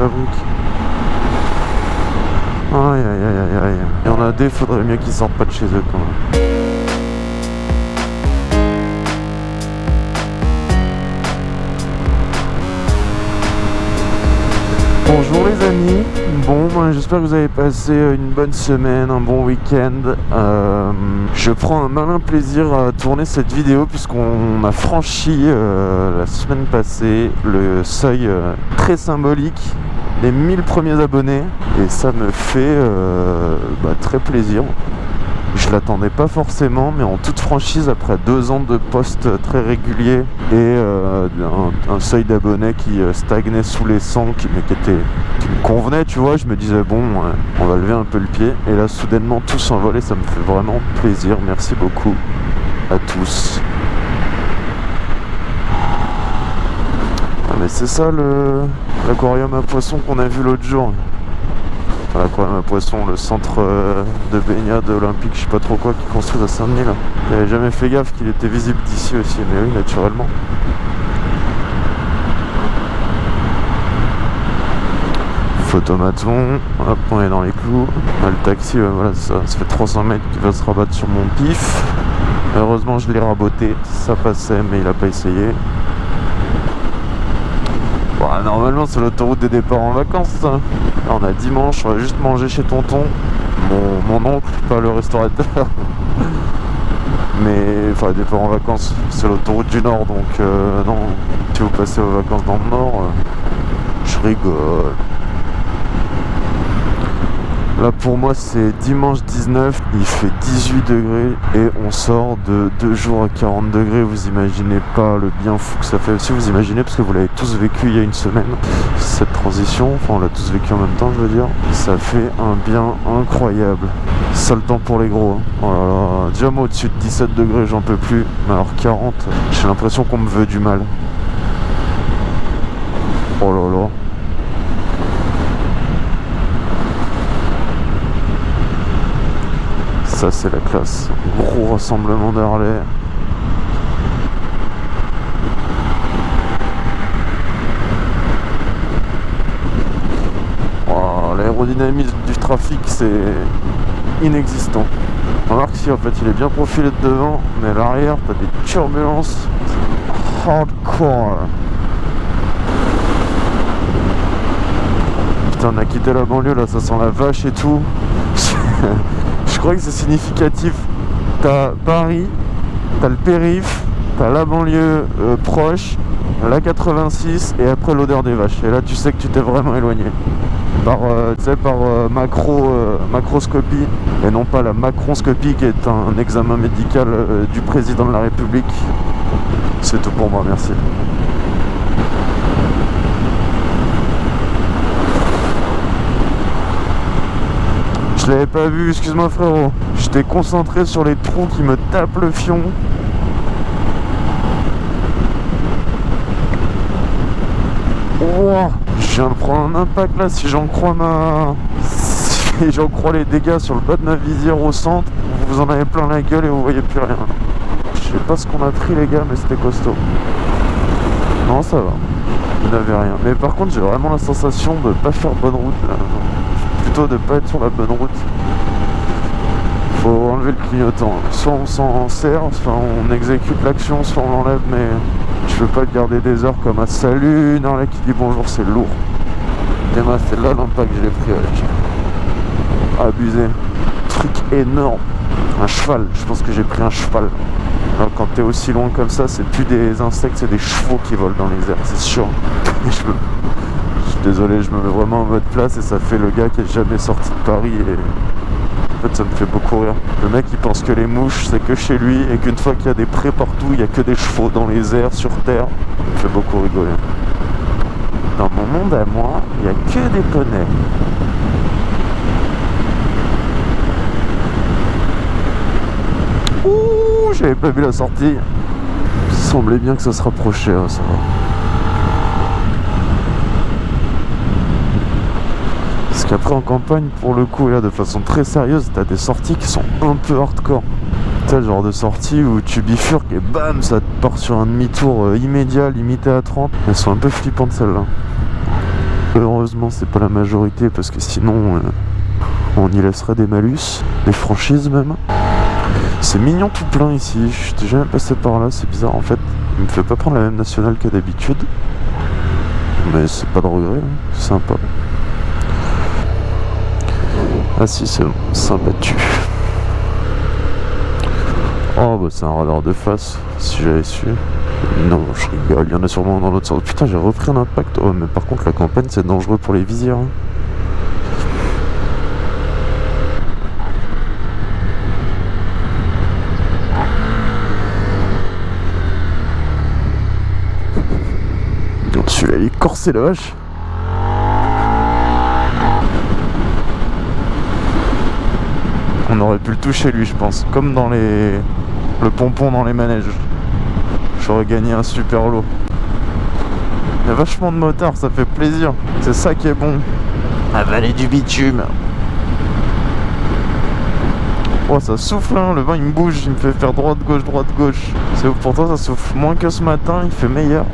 Aïe aïe aïe aïe aïe. Il y en a des, faudrait mieux qu'ils sortent pas de chez eux quand même. Bonjour les amis, bon ben, j'espère que vous avez passé une bonne semaine, un bon week-end. Euh, je prends un malin plaisir à tourner cette vidéo puisqu'on a franchi euh, la semaine passée le seuil euh, très symbolique des 1000 premiers abonnés et ça me fait bah, très plaisir. Je l'attendais pas forcément, mais en toute franchise, après deux ans de posts très réguliers et euh, un, seuil d'abonnés qui euh, stagnait sous les 100, qui, qui, qui me convenait, tu vois, je me disais bon, on va lever un peu le pied. Et là, soudainement, tout s'envolait, ça me fait vraiment plaisir. Merci beaucoup à tous. Ah, mais c'est ça l'aquarium à poissons qu'on a vu l'autre jour l'aquarium à poisson, le centre euh, de baignade olympique, je sais pas trop quoi, qui construit à Saint-Denis là. J'avais jamais fait gaffe qu'il était visible d'ici aussi, mais oui, naturellement. Photomaton, hop, on est dans les clous. le taxi, voilà, ça, ça fait 300 mètres qu'il va se rabattre sur mon pif. Heureusement, je l'ai raboté, ça passait, mais il a pas essayé. Normalement c'est l'autoroute des départs en vacances on a dimanche, on va juste manger chez tonton mon, oncle, pas le restaurateur. Mais enfin départ en vacances c'est l'autoroute du nord donc euh, non. Si vous passez aux vacances dans le nord euh, je rigole Là pour moi c'est dimanche 19, il fait 18 degrés et on sort de 2 jours à 40 degrés. Vous imaginez pas le bien fou que ça fait. Si vous imaginez parce que vous l'avez tous vécu il y a une semaine, cette transition, enfin on l'a tous vécu en même temps je veux dire, ça fait un bien incroyable. Seul temps pour les gros. Hein. Oh là là, déjà moi au-dessus de 17 degrés j'en peux plus, mais alors 40, j'ai l'impression qu'on me veut du mal. Oh là là. Ça c'est la classe. Gros rassemblement d'Harley. L'aérodynamisme du trafic c'est inexistant. Remarque si en fait il est bien profilé de devant, mais à l'arrière t'as des turbulences hardcore. Putain on a quitté la banlieue là, ça sent la vache et tout. je crois que c'est significatif. T'as Paris, t'as le périph, t'as la banlieue euh, proche, la 86 et après l'odeur des vaches. Et là tu sais que tu t'es vraiment éloigné. Par, euh, par euh, macro, macroscopie et non pas la macronscopie qui est un examen médical du président de la République. C'est tout pour moi, merci. Je l'avais pas vu, excuse-moi frérot. J'étais concentré sur les trous qui me tapent le fion. Oh, je viens de prendre un impact là, si j'en crois ma... Si j'en crois les dégâts sur le bas de ma visière au centre, vous en avez plein la gueule et vous voyez plus rien. Je sais pas ce qu'on a pris les gars, mais c'était costaud. Non, ça va. Vous n'avez rien. Mais par contre, j'ai vraiment la sensation de pas faire bonne route là de pas être sur la bonne route. Faut enlever le clignotant. Soit on s'en sert, soit on exécute l'action, soit on l'enlève, mais je veux pas garder des heures comme un salut dans là qui dit bonjour, c'est lourd. Moi, c'est là l'impact que j'ai pris avec. Abusé. Truc énorme. Un cheval, je pense que j'ai pris un cheval. Alors quand t'es aussi loin comme ça, c'est plus des insectes, c'est des chevaux qui volent dans les airs, c'est sûr. Désolé, je me mets vraiment en mode place et ça fait le gars qui est jamais sorti de Paris et en fait ça me fait beaucoup rire. Le mec il pense que les mouches c'est que chez lui et qu'une fois qu'il y a des prés partout, il y a que des chevaux dans les airs, sur terre. Ça me fait beaucoup rigoler. Dans mon monde à moi, il n'y a que des poneys. Ouh, j'avais pas vu la sortie. Il semblait bien que ça se rapprochait, hein, ça va. Après en campagne, pour le coup, là, de façon très sérieuse, t'as des sorties qui sont un peu hardcore. T'as le genre de sortie où tu bifurques et bam, ça te part sur un demi-tour euh, immédiat, limité à 30. Elles sont un peu flippantes celles-là. Heureusement, c'est pas la majorité parce que sinon, euh, on y laisserait des malus, des franchises même. C'est mignon tout plein ici. Je suis jamais passé par là, c'est bizarre en fait. Il me fait pas prendre la même nationale qu'à d'habitude. Mais c'est pas de regret, hein. c'est sympa. Ah si, c'est bon, tu Oh bah c'est un radar de face, si j'avais su. Non, je rigole, il y en a sûrement dans l'autre sens. Putain, j'ai repris un impact. Oh, mais par contre, la campagne, c'est dangereux pour les visières. Hein. Celui-là, il est corsé la vache. On aurait pu le toucher lui je pense. Comme dans les... Le pompon dans les manèges. J'aurais gagné un super lot. Il y a vachement de motards ça fait plaisir. C'est ça qui est bon. Avaler du bitume. Oh ça souffle hein, le vent il me bouge, il me fait faire droite gauche droite gauche. C'est pourtant ça souffle moins que ce matin, il fait meilleur.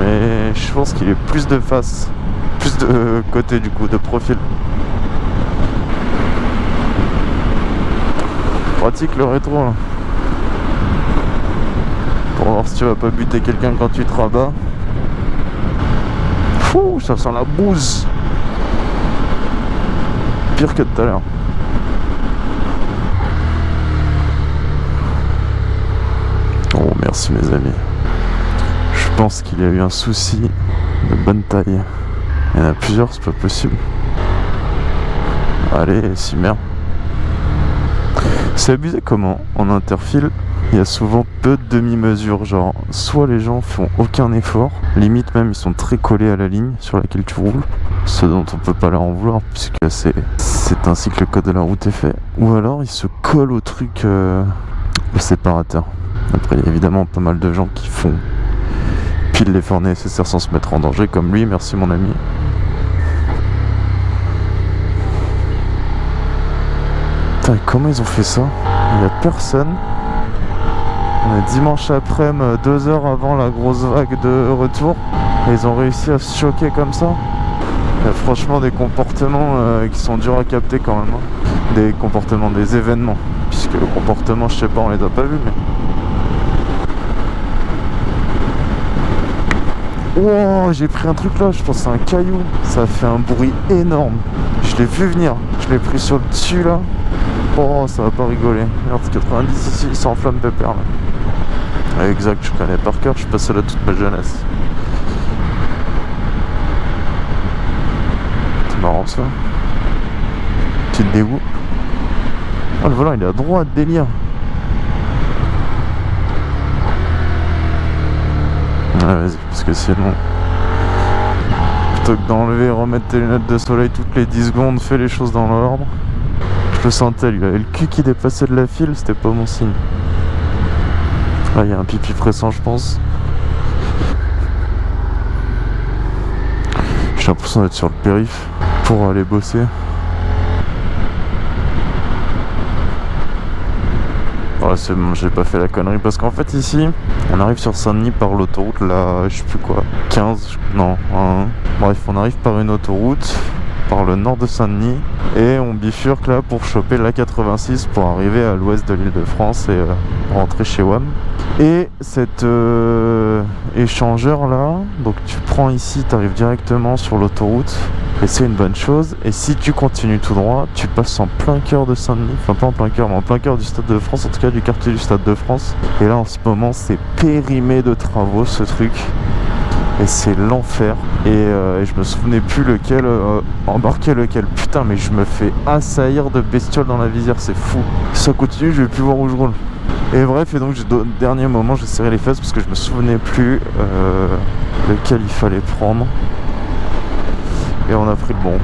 Mais je pense qu'il est plus de face. Plus de côté du coup, de profil pratique le rétro là. Pour voir si tu vas pas buter quelqu'un quand tu te rabats. Fou, ça sent la bouse. Pire que tout à l'heure. Oh merci mes amis. Je pense qu'il y a eu un souci de bonne taille. Il y en a plusieurs, c'est pas possible. Allez, si merde. C'est abusé comment en interfile il y a souvent peu de demi-mesures, genre soit les gens font aucun effort, limite même ils sont très collés à la ligne sur laquelle tu roules, ce dont on peut pas leur en vouloir puisque c'est ainsi que le code de la route est fait, ou alors ils se collent au truc, euh, au séparateur. Après il y a évidemment pas mal de gens qui font pile l'effort nécessaire sans se mettre en danger comme lui, merci mon ami. Comment ils ont fait ça Il n'y a personne. On est dimanche après-midi, deux heures avant la grosse vague de retour. Et ils ont réussi à se choquer comme ça. Il y a franchement des comportements euh, qui sont durs à capter quand même. Hein. Des comportements, des événements. Puisque le comportement, je sais pas, on les a pas vus, mais... Wow, j'ai pris un truc là, je pense que c'est un caillou. Ça fait un bruit énorme. Je l'ai vu venir. Je l'ai pris sur le dessus là. Oh, ça va pas rigoler. Merde, 90 ici, il s'enflamme pépère là. exact, je connais par cœur, je suis passé là toute ma jeunesse. C'est marrant ça. Petit dégoût. Oh, le volant il est à droite, délire. Ouais, vas-y, parce que sinon. Plutôt que d'enlever et remettre tes lunettes de soleil toutes les 10 secondes, fais les choses dans l'ordre. Je le sentais, lui, il avait le cul qui dépassait de la file, c'était pas mon signe. Ah, il y a un pipi pressant, je pense. J'ai l'impression d'être sur le périph' pour aller bosser. C'est bon, j'ai pas fait la connerie parce qu'en fait ici, on arrive sur Saint-Denis par l'autoroute, là, je sais plus quoi, 15, non, bref, on arrive par une autoroute par le nord de Saint-Denis et on bifurque là pour choper la 86 pour arriver à l'ouest de l'île de France et euh, rentrer chez WAM et cet euh, échangeur là donc tu prends ici tu arrives directement sur l'autoroute et c'est une bonne chose. Et si tu continues tout droit tu passes en plein cœur de Saint-Denis enfin pas en plein cœur mais en plein cœur du Stade de France en tout cas du quartier du Stade de France. Et là en ce moment c'est périmé de travaux ce truc et c'est l'enfer. Euh, et, je me souvenais plus lequel euh, embarquer lequel. Putain mais je me fais assaillir de bestioles dans la visière c'est fou. Ça continue je vais plus voir où je roule. Et bref et donc au dernier moment j'ai serré les fesses parce que je me souvenais plus euh, lequel il fallait prendre. Et on a pris le bon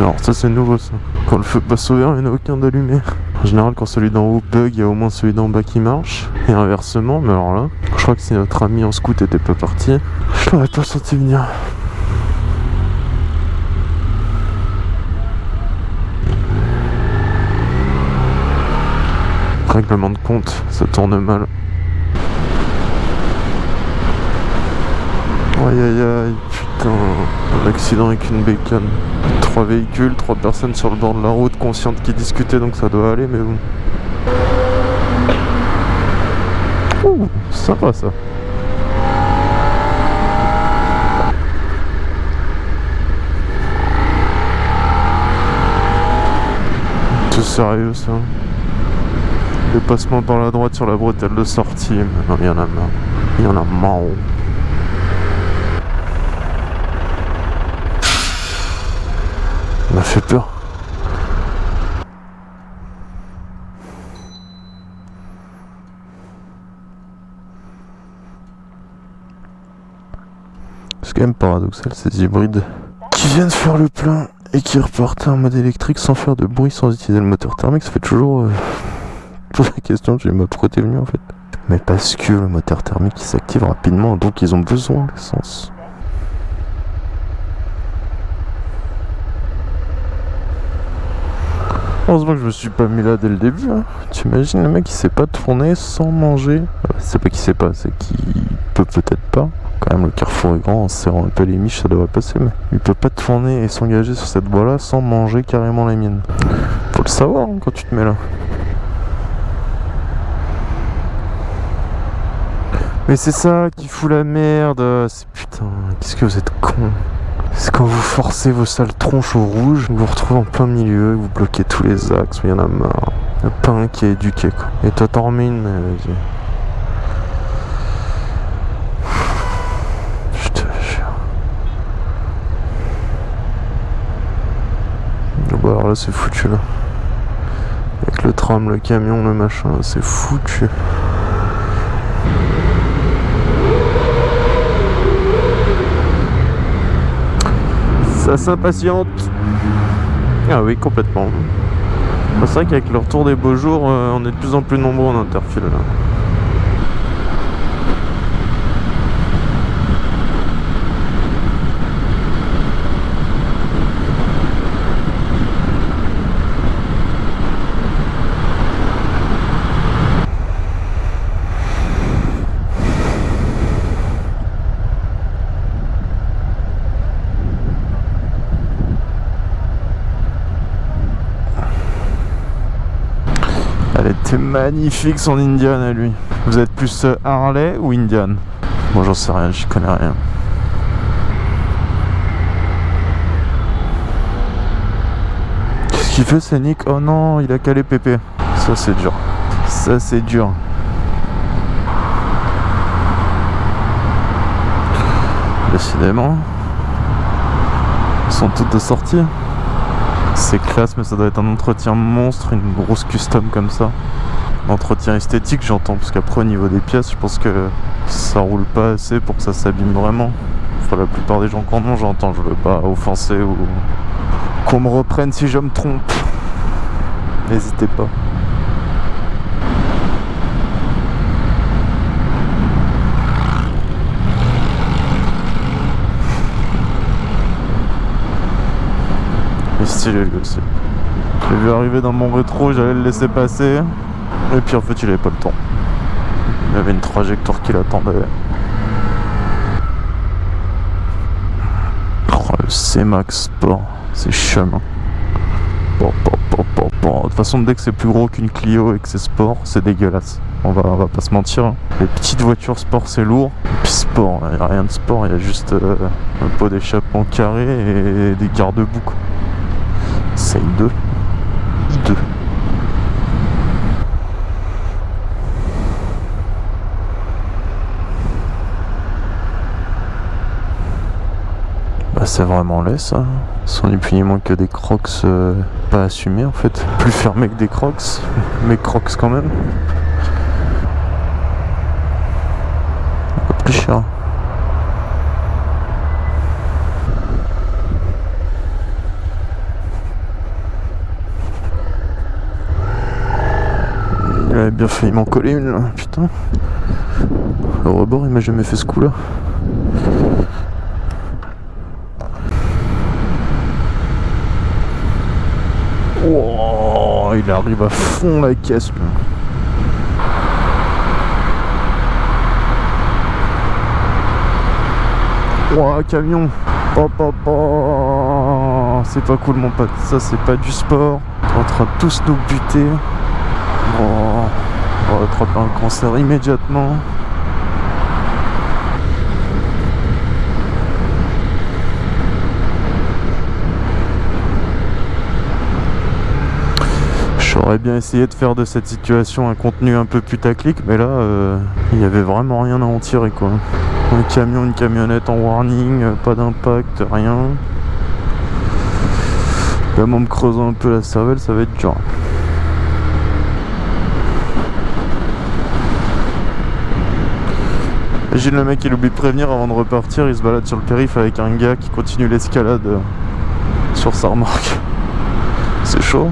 Alors c'est nouveau ça. Quand le feu passe au vert, il n'y en a aucun d'allumé. En général, quand celui d'en haut bug, il y a au moins celui d'en bas qui marche. Et inversement, mais alors là, je crois que si notre ami en scout était pas parti, je l'aurais pas senti venir. Règlement de compte, ça tourne mal. Aïe aïe aïe, putain, un accident avec une bécane. Trois véhicules, trois personnes sur le bord de la route, conscientes qui discutaient, donc ça doit aller, mais bon. Ouh, sympa ça. C'est sérieux ça Dépassement par la droite sur la bretelle de sortie, non, il y en a marre. Il y en a marre. M'a fait peur. C'est quand même paradoxal ces hybrides qui viennent faire le plein et qui repartent en mode électrique sans faire de bruit, sans utiliser le moteur thermique. Ça fait toujours, euh, la question, j'ai ma venu en fait. Mais parce que le moteur thermique s'active rapidement, donc ils ont besoin d'essence. Heureusement que je me suis pas mis là dès le début. Hein. Tu imagines le mec qui sait pas tourner sans manger euh, C'est pas qu'il sait pas, c'est qu'il peut peut-être pas. Quand même le carrefour est grand, en serrant un peu les miches ça devrait passer mais il peut pas tourner et s'engager sur cette voie là sans manger carrément les miennes. Faut le savoir hein, quand tu te mets là. Mais c'est ça qui fout la merde. Putain, qu'est-ce que vous êtes con. C'est quand vous forcez vos sales tronches au rouge, vous vous retrouvez en plein milieu, vous bloquez tous les axes, il y en a marre. Il n'y a pas un qui est éduqué quoi. Et toi t'en remets une, mais vas-y. Te jure. Bon alors là c'est foutu là. Avec le tram, le camion, le machin, c'est foutu. Ça s'impatiente. Ah oui, complètement. C'est vrai qu'avec le retour des beaux jours, euh, on est de plus en plus nombreux en interfile là. C'est magnifique son Indian à lui. Vous êtes plus euh, Harley ou Indian? Moi j'en sais rien, j'y connais rien. Qu'est-ce qu'il fait c'est Nick? Oh non, il a calé Pépé. Ça c'est dur. Ça c'est dur. Décidément. Ils sont toutes de sortie. C'est classe, mais ça doit être un entretien monstre, une grosse custom comme ça. Entretien esthétique, j'entends, parce qu'après, au niveau des pièces, je pense que ça roule pas assez pour que ça s'abîme vraiment. Enfin, la plupart des gens qu'en ont, j'entends, je veux pas offenser ou qu'on me reprenne si je me trompe. N'hésitez pas. J'ai vu arriver dans mon rétro, j'allais le laisser passer. Et puis en fait il avait pas le temps. Il avait une trajectoire qui l'attendait. Oh, le C-Max Sport, c'est chemin. Bon, de toute façon, dès que c'est plus gros qu'une Clio et que c'est sport, c'est dégueulasse. On va, va pas se mentir. Hein. Les petites voitures sport, c'est lourd. Et puis sport, il n'y a rien de sport, il y a juste euh, un pot d'échappement carré et des garde-boue. C'est 2. 2. Bah c'est vraiment laid ça. Ce sont ni moins que des crocs euh, pas assumés en fait. Plus fermés que des crocs, mais crocs quand même. Un plus cher. Bien failli m'en coller une là, putain. Le rebord il m'a jamais fait ce coup là. Oh, il arrive à fond la caisse là. Oh, camion C'est pas cool mon pote, ça c'est pas du sport. en train de tous nous buter. Oh, on va attraper un cancer immédiatement. J'aurais bien essayé de faire de cette situation un contenu un peu putaclic, mais là, euh, il y avait vraiment rien à en tirer quoi. Un camion, une camionnette en warning, euh, pas d'impact, rien. Même en me creusant un peu la cervelle, ça va être dur. J'ai le mec il oublie de prévenir avant de repartir, il se balade sur le périph avec un gars qui continue l'escalade euh, sur sa remorque. C'est chaud.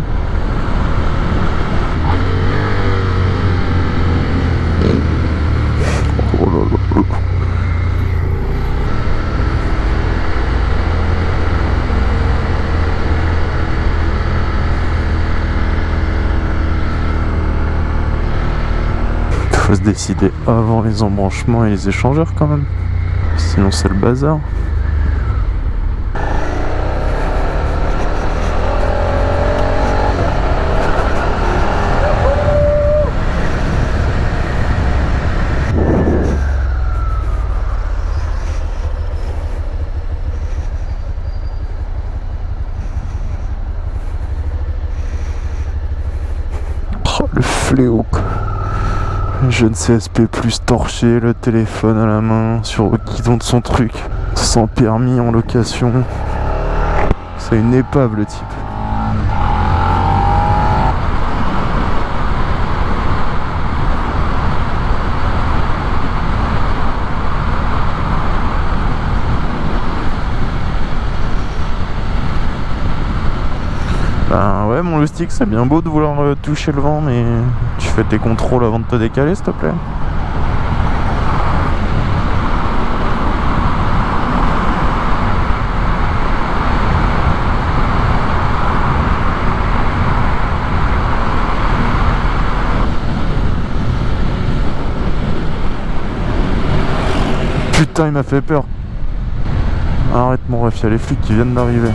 Décider avant les embranchements et les échangeurs quand même. Sinon c'est le bazar. Oh, le fléau jeune CSP plus torché, le téléphone à la main, sur le guidon de son truc, sans permis en location. C'est une épave le type. Mon stick, c'est bien beau de vouloir euh, toucher le vent, mais tu fais tes contrôles avant de te décaler, s'il te plaît. Putain, il m'a fait peur. Arrête mon ref, il y a les flics qui viennent d'arriver.